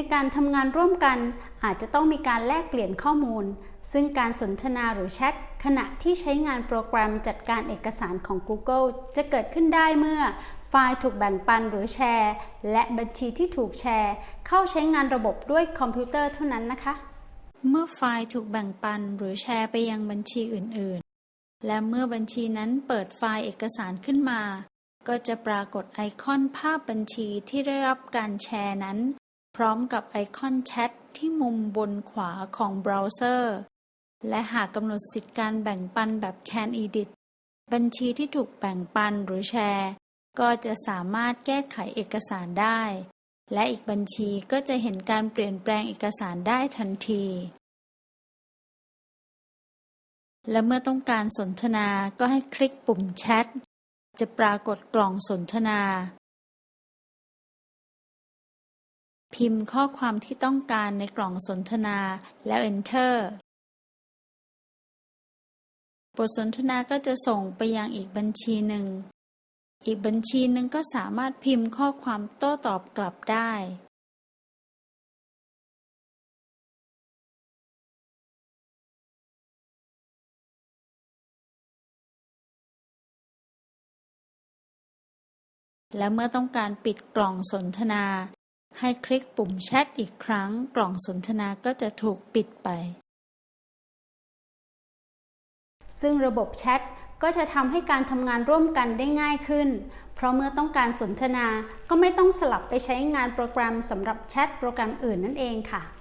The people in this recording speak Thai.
ในการทำงานร่วมกัน อาจจะต้องมีการแลกเปลี่ยนข้อมูล ซึ่งการสนทนาหรือแชทขณะที่ใช้งานโปรแกรมจัดการเอกสารของ Google จะเกิดขึ้นได้เมื่อไฟล์ถูกแบ่งปันหรือแชร์ และบัญชีที่ถูกแชร์ เข้าใช้งานระบบด้วยคอมพิวเตอร์เท่านั้นนะคะ เมื่อไฟล์ถูกแบ่งปันหรือแชร์ไปยังบัญชีอื่น ๆ และเมื่อบัญชีนั้นเปิดไฟล์เอกสารขึ้นมา ก็จะปรากฏไอคอนภาพบัญชีที่ได้รับการแชร์นั้น พร้อมกับไอคอนแชทที่มุมบนขวาของเบราว์เซอร์ และหากกำหนดสิทธิการแบ่งปันแบบ Can Edit บัญชีที่ถูกแบ่งปันหรือแชร์ ก็จะสามารถแก้ไขเอกสารได้ และอีกบัญชีก็จะเห็นการเปลี่ยนแปลงเอกสารได้ทันที และเมื่อต้องการสนทนาก็ให้คลิกปุ่มแชทจะปรากฏกล่องสนทนา พิมพ์ข้อความที่ต้องการในกล่องสนทนา แล้ว Enter บทสนทนาก็จะส่งไปยังอีกบัญชีหนึ่ง อีกบัญชีหนึ่งก็สามารถพิมพ์ข้อความโต้ตอบกลับได้ และเมื่อต้องการปิดกล่องสนทนา ให้คลิกปุ่มแชทอีกครั้ง กล่องสนทนาก็จะถูกปิดไป ซึ่งระบบแชทก็จะทำให้การทำงานร่วมกันได้ง่ายขึ้น เพราะเมื่อต้องการสนทนาก็ไม่ต้องสลับไปใช้งานโปรแกรมสำหรับแชทโปรแกรมอื่นนั่นเองค่ะ